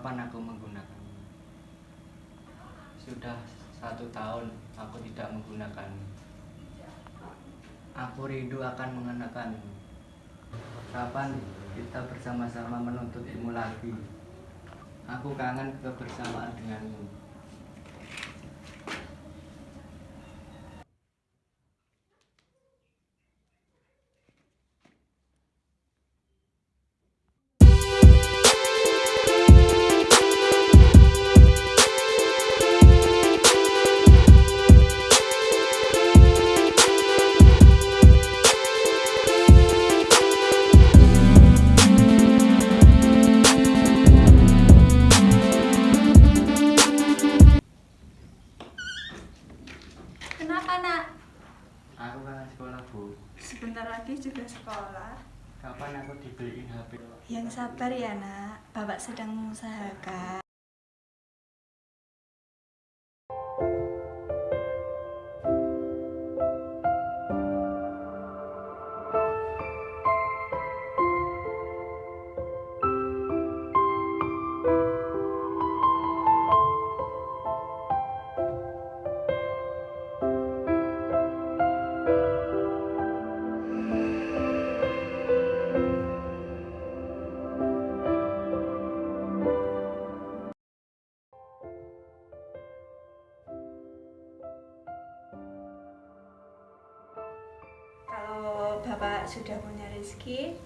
kapan aku menggunakannya? Sudah satu tahun aku tidak menggunakannya. Aku rindu akan mengenakanmu. Kapan kita bersama-sama menuntut ilmu lagi? Aku kangen kebersamaan denganmu. HP? Yang sabar ya nak, bapak sedang mengusahakan. Sudah punya rezeki,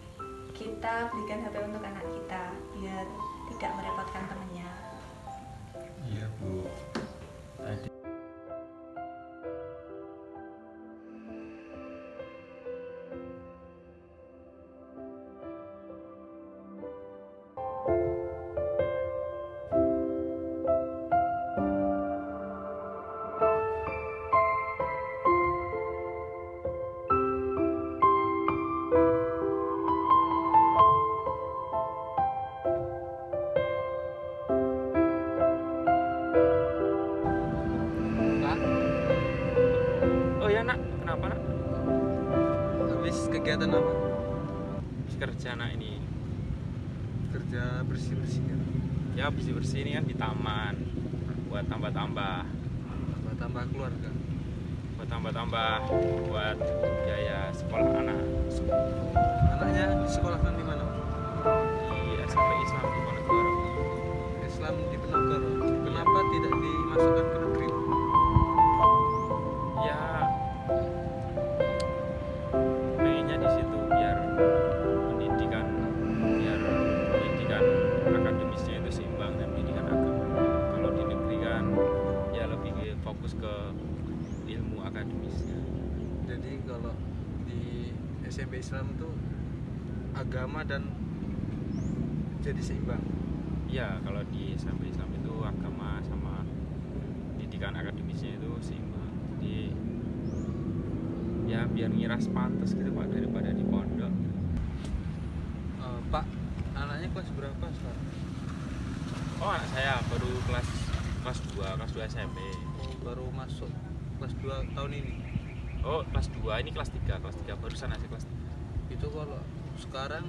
kita belikan HP untuk anak kita biar tidak merepotkan temannya. Iya bu. Tadi ya nak, habis kegiatan apa? Habis kerja nak ini. Kerja bersih-bersih kan? Ya bersih bersih ini kan di taman. Buat tambah-tambah, Buat tambah keluarga. buat tambah-tambah, buat biaya sekolah anak Anaknya di sekolah nanti mana? Di SMP Islam di Ponegoro. Islam di Penogoro. Kenapa tidak dimasukkan fokus ke ilmu akademisnya. Jadi kalau di SMP Islam itu agama dan jadi seimbang. Ya, kalau di SMP Islam itu agama sama pendidikan akademisnya itu seimbang. Jadi ya biar ngiras pantas gitu Pak daripada di pondok. Eh, Pak, anaknya kelas berapa sekarang? Oh, anak saya baru kelas kelas 2, kelas 2 SMP. Baru masuk kelas 2 tahun ini. Oh, kelas 2, ini kelas 3, kelas 3 barusan aja kelas 3. Itu kalau sekarang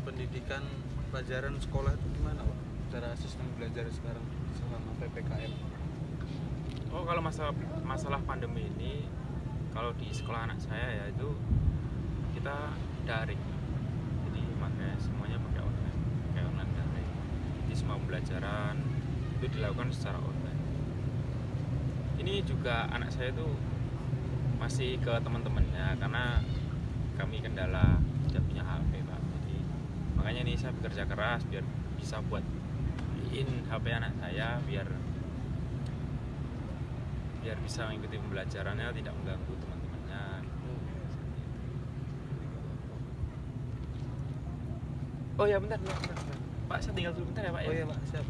pendidikan pelajaran sekolah itu gimana, Pak? Cara sistem belajar sekarang selama PPKM. Oh, kalau masalah masalah pandemi ini kalau di sekolah anak saya ya itu kita daring. Jadi makanya semuanya pakai online, pakai online daring. Jadi semua pembelajaran itu dilakukan secara online. Ini juga anak saya itu masih ke teman-temannya karena kami kendala tidak punya HP pak. Jadi makanya nih saya bekerja keras biar bisa buat beliin HP anak saya biar biar bisa mengikuti pembelajarannya tidak mengganggu teman-temannya oh ya bentar, bentar, bentar, pak saya tinggal dulu bentar ya pak Oh iya, Pak, siap.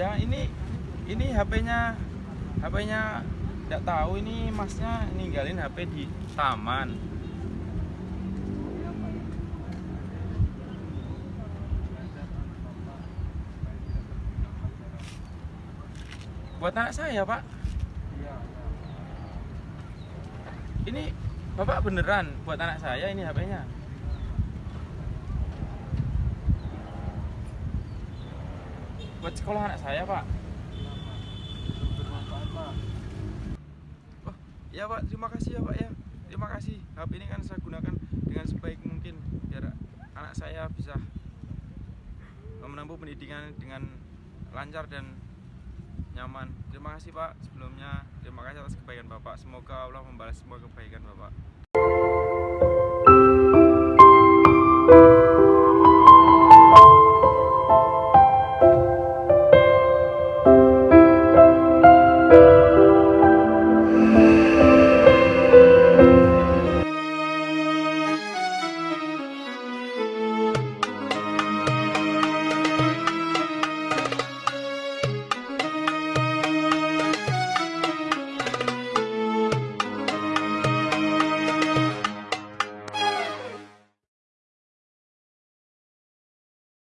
Iya ini ini HP-nya HP-nya nggak tahu ini masnya ninggalin HP di taman. Buat anak saya pak. Ini bapak beneran buat anak saya ini HP-nya buat sekolah anak saya pak. Oh ya pak. Terima kasih ya pak ya. Terima kasih. HP ini kan saya gunakan dengan sebaik mungkin biar anak saya bisa menempuh pendidikan dengan lancar dan nyaman. Terima kasih pak sebelumnya. Terima kasih atas kebaikan bapak. Semoga Allah membalas semua kebaikan bapak